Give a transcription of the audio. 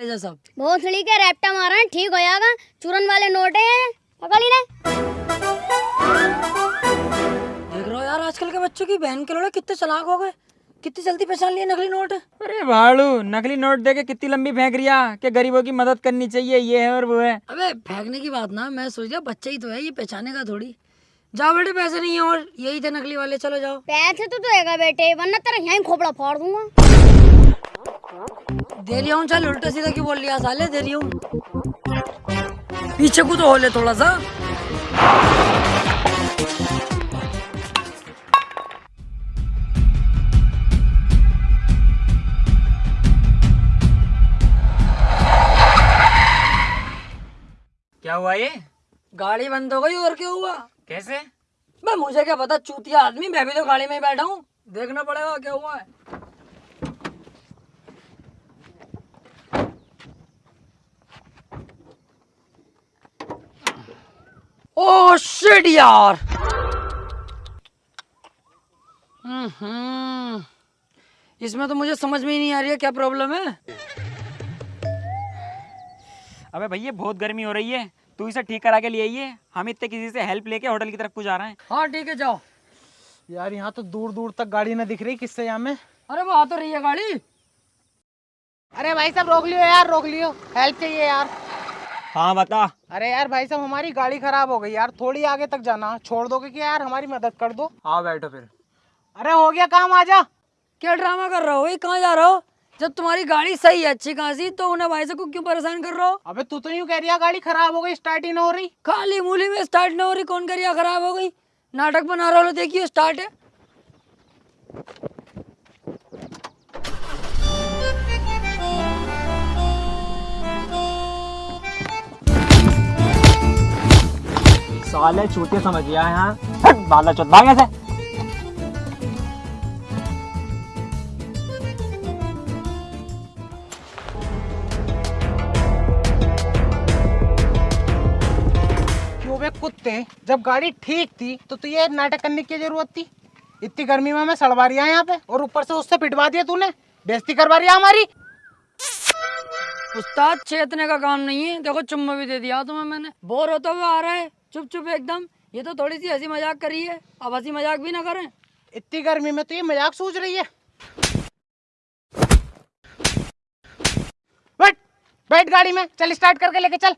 भोसड़ी के रैप्टा मारा है, ठीक हो जाएगा। चूरन वाले नोट है पकड़ ले देख रहे हो यार आजकल के बच्चों की बहन के लोड़े कितने चलाक हो गए। कितनी जल्दी पहचान लिए नकली नोट? अरे भाड़ू नकली नोट देके कितनी लंबी फेंक रिया कि गरीबों की मदद करनी चाहिए ये है और वो है। अबे फेंकने की बात ना मैं सोच लिया बच्चा ही तो है ये पहचाने का थोड़ी। जाओ बेटे पैसे नहीं है और यही थे नकली वाले चलो जाओ। पैसे तो देगा बेटे वरना तेरा यहीं खोपड़ा फाड़ दूँगा। दे रही हूँ चल उल्टा सीधा क्यों बोल लिया? साले देरी हूँ पीछे को तो हो ले थोड़ा सा। क्या हुआ ये? गाड़ी बंद हो गई और क्या हुआ? कैसे? मैं मुझे क्या पता चूतिया आदमी मैं भी तो गाड़ी में ही बैठा हूँ। देखना पड़ेगा क्या हुआ है। शिट यार हम्म इसमें तो मुझे समझ में ही नहीं आ रही है क्या प्रॉब्लम है? अबे भैया बहुत गर्मी हो रही है। तू इसे ठीक करा के ले आइए। हम इतने किसी से हेल्प लेके होटल की तरफ़ को जा रहे हैं। हाँ ठीक है जाओ। यार यहाँ तो दूर दूर तक गाड़ी ना दिख रही किससे यहाँ में? अरे वो आ तो रही है गाड़ी। अरे भाई साहब रोक लियो यार रोक लियो। हेल्प चाहिए यार। हाँ बता। अरे यार भाई साहब हमारी गाड़ी खराब हो गई यार। थोड़ी आगे तक जाना। छोड़ दोगे क्या यार? हमारी मदद कर दो। हाँ बैठो फिर। अरे हो गया काम आजा। क्या ड्रामा कर रहा हो? ये कहाँ जा रहा हो? जब तुम्हारी गाड़ी सही है अच्छी खासी तो उन्हें भाई साहब को क्यों परेशान कर रहे हो? अबे तू तो यूँ कह रही है गाड़ी खराब हो गई स्टार्ट ही ना हो रही। खाली मूली में स्टार्ट ना हो रही कौन करिया खराब हो गई? नाटक बना रहा हो देखिए स्टार्ट है। साले चूते समझ गया है हाँ। बाला चौथ भाग ऐसे कुत्ते? जब गाड़ी ठीक थी तो तू ये नाटक करने की ज़रूरत थी। इतनी गर्मी में मैं सड़वा रही यहाँ पे और ऊपर से उससे पिटवा दिया तूने। बेइज्जती करवा रही है हमारी। उस्ताद चेतने का काम नहीं है। देखो चुम्मा भी दे दिया तुम्हें मैंने। बोर होता हुआ आ रहा है। चुप चुप एकदम, ये तो थोड़ी सी हँसी मज़ाक करी है, अब हँसी मज़ाक भी ना करें। इतनी गर्मी में तो ये मज़ाक सोच रही है। बैठ बैठ गाड़ी में, चल स्टार्ट करके लेके चल।